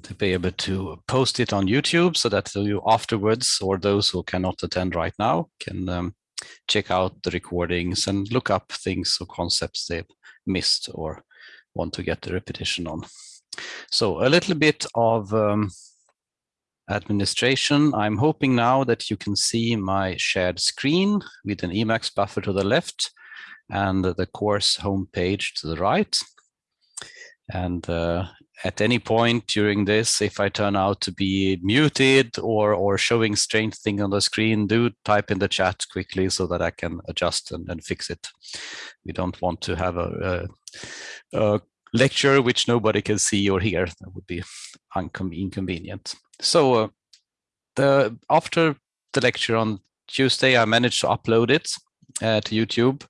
to be able to post it on YouTube so that you afterwards or those who cannot attend right now can um, check out the recordings and look up things or concepts they've missed or want to get the repetition on. So a little bit of um, administration. I'm hoping now that you can see my shared screen with an Emacs buffer to the left and the course homepage to the right. And uh, at any point during this, if I turn out to be muted or, or showing strange thing on the screen, do type in the chat quickly so that I can adjust and, and fix it. We don't want to have a, a, a lecture which nobody can see or hear. That would be inconvenient. So uh, the after the lecture on Tuesday, I managed to upload it uh, to YouTube.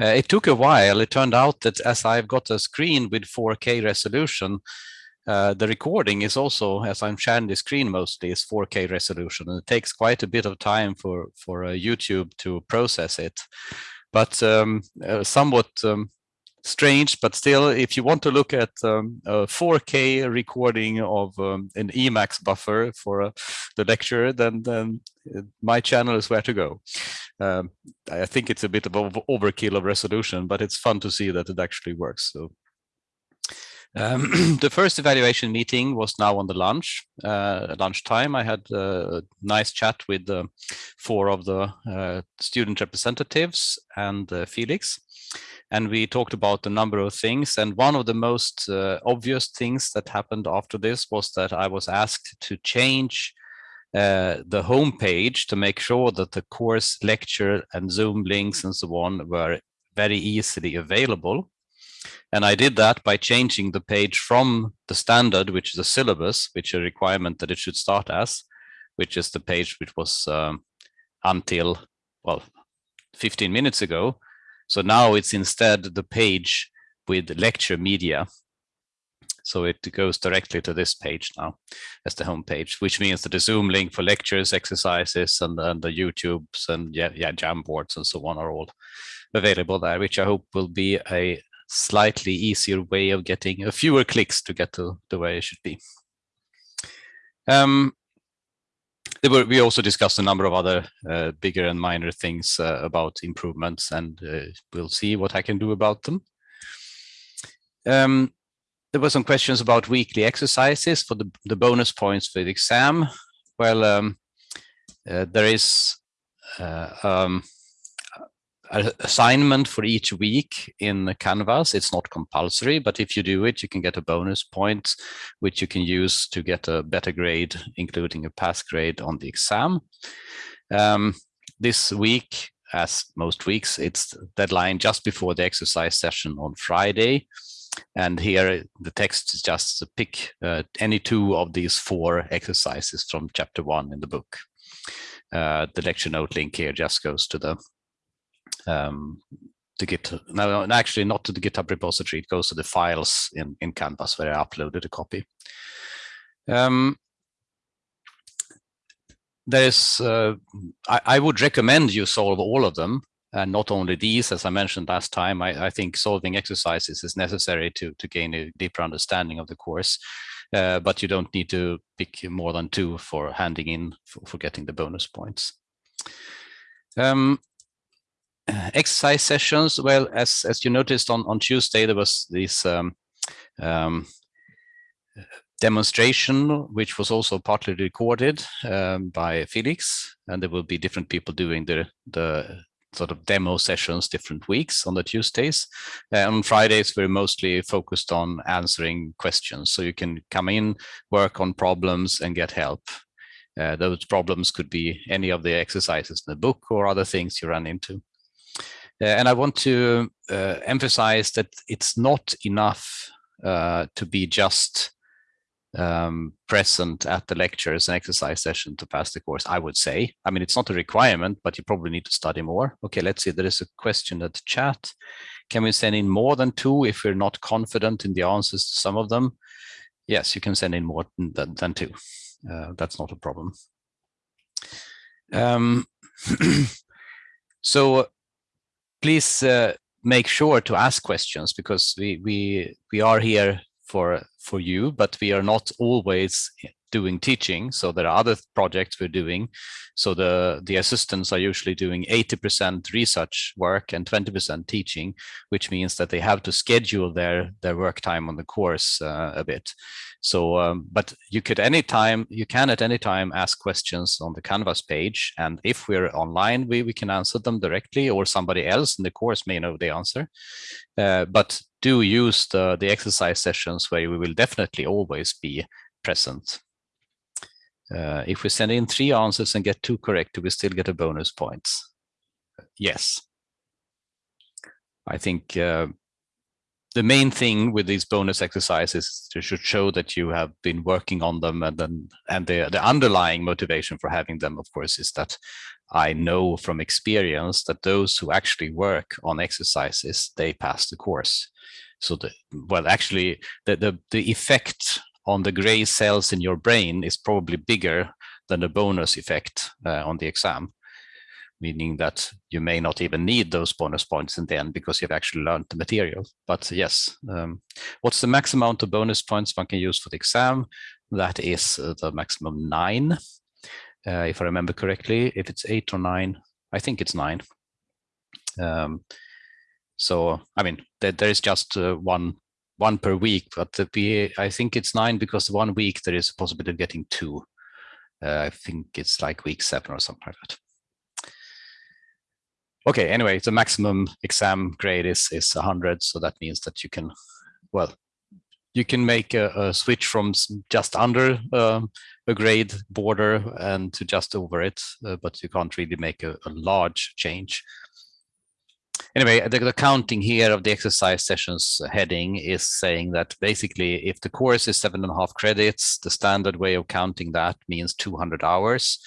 Uh, it took a while. It turned out that as I've got a screen with 4K resolution, uh, the recording is also, as I'm sharing the screen mostly, is 4K resolution. And it takes quite a bit of time for, for uh, YouTube to process it. But um, uh, somewhat um, strange, but still, if you want to look at um, a 4K recording of um, an Emacs buffer for uh, the lecture, then, then uh, my channel is where to go. Um, I think it's a bit of overkill of resolution, but it's fun to see that it actually works. So. Um, the first evaluation meeting was now on the lunch, uh, lunchtime. I had a nice chat with uh, four of the uh, student representatives and uh, Felix and we talked about a number of things. And one of the most uh, obvious things that happened after this was that I was asked to change uh, the homepage to make sure that the course lecture and Zoom links and so on were very easily available. And I did that by changing the page from the standard, which is a syllabus, which is a requirement that it should start as, which is the page which was um, until, well, 15 minutes ago, so now it's instead the page with lecture media. So it goes directly to this page now as the home page, which means that the Zoom link for lectures, exercises, and, and the YouTubes and yeah, yeah, Jamboards and so on are all available there, which I hope will be a slightly easier way of getting a fewer clicks to get to the way it should be. Um, were, we also discussed a number of other uh, bigger and minor things uh, about improvements, and uh, we'll see what I can do about them. Um, there were some questions about weekly exercises for the, the bonus points for the exam. Well, um, uh, there is uh, um, assignment for each week in Canvas. It's not compulsory, but if you do it, you can get a bonus point, which you can use to get a better grade, including a pass grade on the exam. Um, this week, as most weeks, it's deadline just before the exercise session on Friday. And here the text is just to pick uh, any two of these four exercises from chapter one in the book. Uh, the lecture note link here just goes to the um, to Git. No, actually not to the GitHub repository. It goes to the files in in Canvas where I uploaded a copy. Um, there's, uh, I, I, would recommend you solve all of them and not only these, as I mentioned last time, I, I think solving exercises is necessary to, to gain a deeper understanding of the course, uh, but you don't need to pick more than two for handing in for, for getting the bonus points. Um, exercise sessions, well, as as you noticed on on Tuesday, there was this um, um, demonstration, which was also partly recorded um, by Felix, and there will be different people doing the the sort of demo sessions different weeks on the Tuesdays. Uh, on Fridays, we're mostly focused on answering questions. So you can come in, work on problems and get help. Uh, those problems could be any of the exercises in the book or other things you run into. Uh, and I want to uh, emphasize that it's not enough uh, to be just um, present at the lectures and exercise session to pass the course, I would say. I mean, it's not a requirement, but you probably need to study more. Okay, let's see, there is a question at the chat. Can we send in more than two if we're not confident in the answers to some of them? Yes, you can send in more than, than two. Uh, that's not a problem. Um, so please uh, make sure to ask questions because we we we are here for for you, but we are not always doing teaching. So there are other projects we're doing. So the, the assistants are usually doing 80% research work and 20% teaching, which means that they have to schedule their, their work time on the course uh, a bit. So, um, but you could anytime, you can at any time ask questions on the Canvas page. And if we're online, we, we can answer them directly or somebody else in the course may know the answer. Uh, but do use the, the exercise sessions where we will definitely always be present. Uh, if we send in three answers and get two correct, do we still get a bonus points? Yes. I think uh, the main thing with these bonus exercises to should show that you have been working on them and then and the, the underlying motivation for having them, of course, is that I know from experience that those who actually work on exercises, they pass the course. So the well, actually, the the the effect on the gray cells in your brain is probably bigger than the bonus effect uh, on the exam, meaning that you may not even need those bonus points in the end because you've actually learned the material. But yes, um, what's the max amount of bonus points one can use for the exam? That is uh, the maximum nine, uh, if I remember correctly. If it's eight or nine, I think it's nine. Um, so, I mean, there, there is just uh, one one per week, but the PA, I think it's nine because one week there is a possibility of getting two. Uh, I think it's like week seven or something like that. Okay, anyway, the maximum exam grade is is 100, so that means that you can, well, you can make a, a switch from just under um, a grade border and to just over it, uh, but you can't really make a, a large change anyway, the, the, counting here of the exercise sessions heading is saying that basically if the course is seven and a half credits, the standard way of counting that means 200 hours.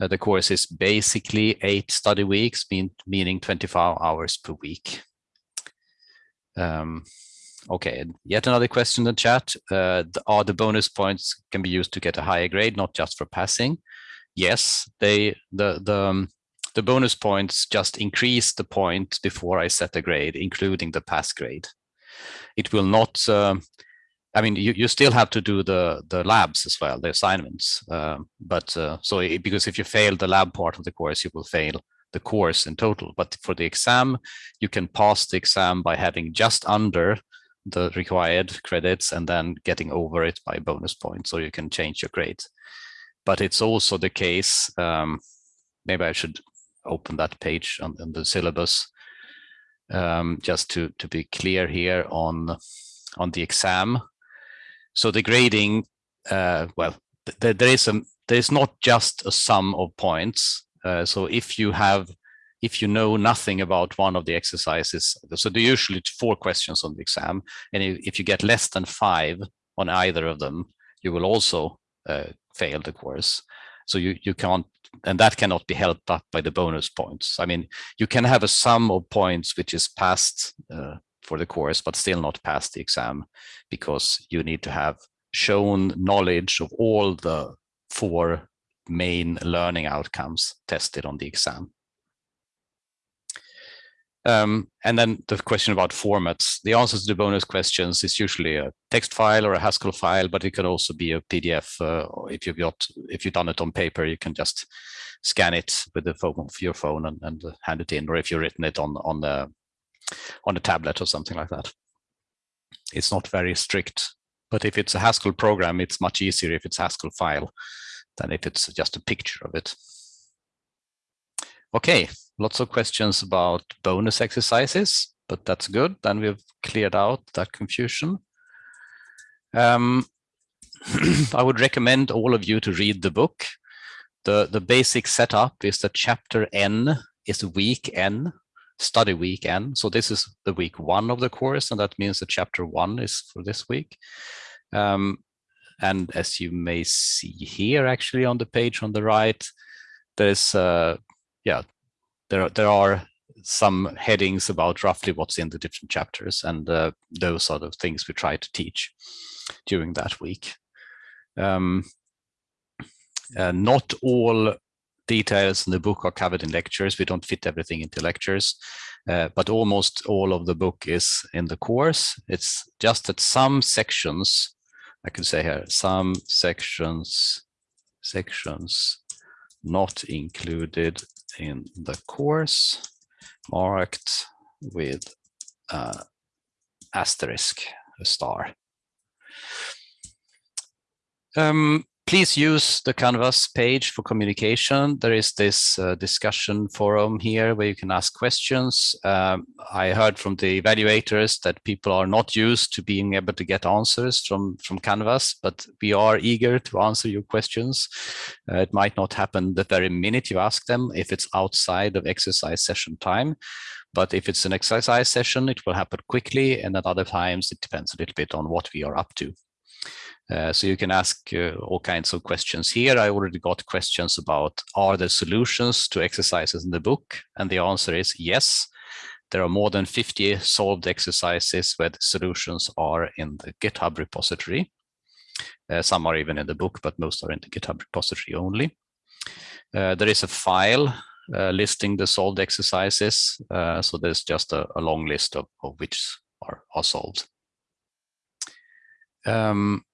Uh, the course is basically eight study weeks, mean, meaning 25 hours per week. Um, okay, yet another question in the chat. Uh, are the bonus points can be used to get a higher grade, not just for passing? Yes, they the the um, the bonus points just increase the point before I set a grade, including the pass grade. It will not, uh, I mean, you, you still have to do the, the labs as well, the assignments. Uh, but uh, so it, because if you fail the lab part of the course, you will fail the course in total. But for the exam, you can pass the exam by having just under the required credits and then getting over it by bonus points, so you can change your grade. But it's also the case, um, maybe I should open that page on, on the syllabus um, just to, to be clear here on, on the exam. So the grading, uh, well, th there is a there is not just a sum of points. Uh, so if you have, if you know nothing about one of the exercises, so there are usually four questions on the exam, and if you get less than five on either of them, you will also uh, fail the course. So you, you can't, and that cannot be helped up by the bonus points. I mean, you can have a sum of points which is passed uh, for the course, but still not pass the exam because you need to have shown knowledge of all the four main learning outcomes tested on the exam. Um, and then the question about formats. The answers to the bonus questions is usually a text file or a Haskell file, but it can also be a PDF. Uh, if you've got, if you've done it on paper, you can just scan it with the phone of your phone and, and hand it in, or if you've written it on on the on a tablet or something like that. It's not very strict, but if it's a Haskell program, it's much easier if it's Haskell file than if it's just a picture of it. Okay, lots of questions about bonus exercises, but that's good. Then we've cleared out that confusion. Um, I would recommend all of you to read the book. The, the basic setup is that chapter N is week N, study week N. So this is the week one of the course, and that means that chapter one is for this week. Um, and as you may see here, actually on the page on the right, there's uh, yeah, there, there are some headings about roughly what's in the different chapters, and uh, those are the things we try to teach during that week. Um, uh, not all details in the book are covered in lectures. We don't fit everything into lectures, uh, but almost all of the book is in the course. It's just that some sections, I can say here, some sections, sections not included in the course marked with uh, asterisk, a star. Um, please use the Canvas page for communication. There is this uh, discussion forum here where you can ask questions. Um, I heard from the evaluators that people are not used to being able to get answers from, from Canvas, but we are eager to answer your questions. Uh, it might not happen the very minute you ask them if it's outside of exercise session time. But if it's an exercise session, it will happen quickly. And at other times, it depends a little bit on what we are up to. Uh, so you can ask uh, all kinds of questions here. I already got questions about, are there solutions to exercises in the book? And the answer is yes. There are more than 50 solved exercises where solutions are in the GitHub repository. Uh, some are even in the book, but most are in the GitHub repository only. Uh, there is a file uh, listing the solved exercises. So there's just a, a long list of, of which are, are solved. Um,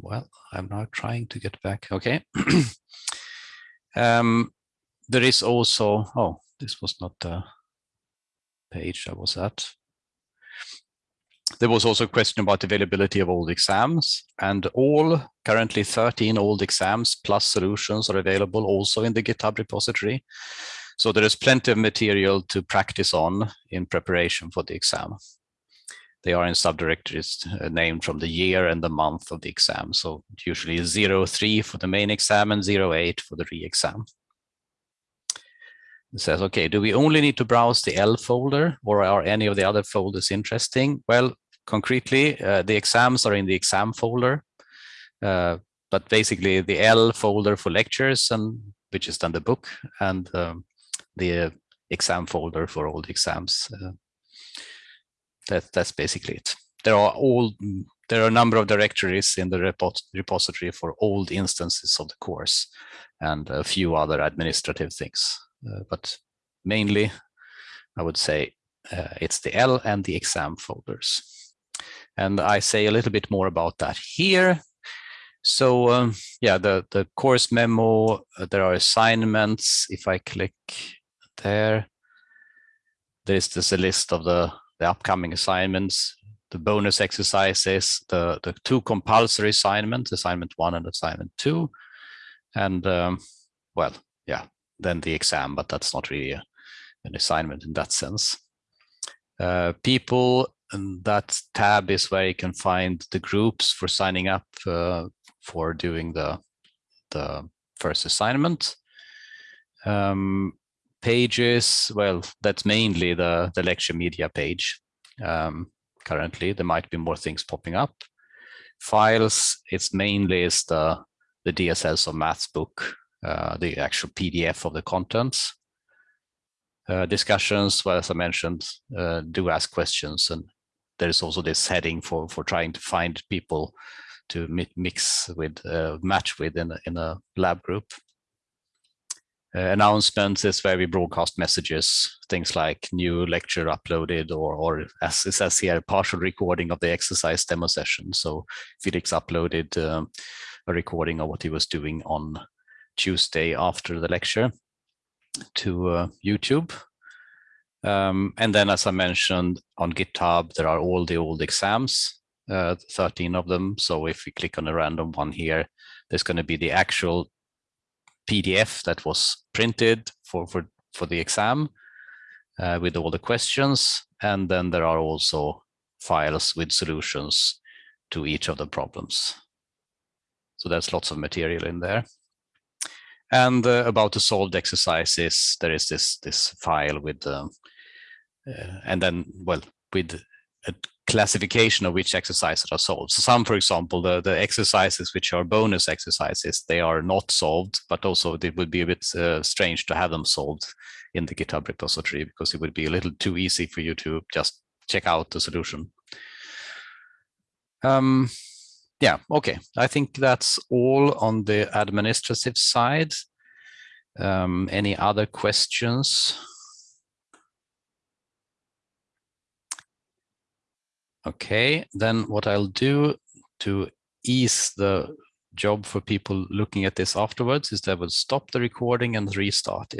well, I'm now trying to get back. Okay. um, there is also, oh, this was not the page I was at. There was also a question about availability of old exams and all currently 13 old exams plus solutions are available also in the GitHub repository. So there is plenty of material to practice on in preparation for the exam. They are in subdirectories uh, named from the year and the month of the exam. So usually 03 for the main exam and 08 for the re-exam. It says, okay, do we only need to browse the L folder or are any of the other folders interesting? Well, concretely, uh, the exams are in the exam folder, uh, but basically the L folder for lectures and which is then the book and um, the exam folder for all the exams. Uh, that, that's basically it. There are all there are a number of directories in the repository for old instances of the course and a few other administrative things. Uh, but mainly, I would say uh, it's the L and the exam folders. And I say a little bit more about that here. So um, yeah, the, the course memo, uh, there are assignments. If I click there, there's this a list of the the upcoming assignments, the bonus exercises, the, the two compulsory assignments, assignment one and assignment two, and um, well, yeah, then the exam, but that's not really a, an assignment in that sense. Uh, people, and that tab is where you can find the groups for signing up uh, for doing the, the first assignment. Um, pages, well, that's mainly the, the lecture media page um, currently. There might be more things popping up. Files, it's mainly is the, the DSLs of maths book, uh, the actual PDF of the contents. Uh, discussions, well, as I mentioned, uh, do ask questions. And there's also this heading for, for trying to find people to mix with, uh, match with in a, in a lab group. Uh, announcements is where we broadcast messages, things like new lecture uploaded or, or as it says here, partial recording of the exercise demo session. So Felix uploaded um, a recording of what he was doing on Tuesday after the lecture to uh, YouTube. Um, and then, as I mentioned, on GitHub, there are all the old exams, uh, 13 of them. So if we click on a random one here, there's going to be the actual PDF that was printed for, for, for the exam uh, with all the questions. And then there are also files with solutions to each of the problems. So there's lots of material in there. And uh, about the solved exercises, there is this this file with, um, uh, and then, well, with a classification of which exercises are solved. So some, for example, the, the exercises which are bonus exercises, they are not solved, but also it would be a bit uh, strange to have them solved in the GitHub repository because it would be a little too easy for you to just check out the solution. Um, yeah, okay. I think that's all on the administrative side. Um, any other questions? Okay, then what I'll do to ease the job for people looking at this afterwards is that I will stop the recording and restart it.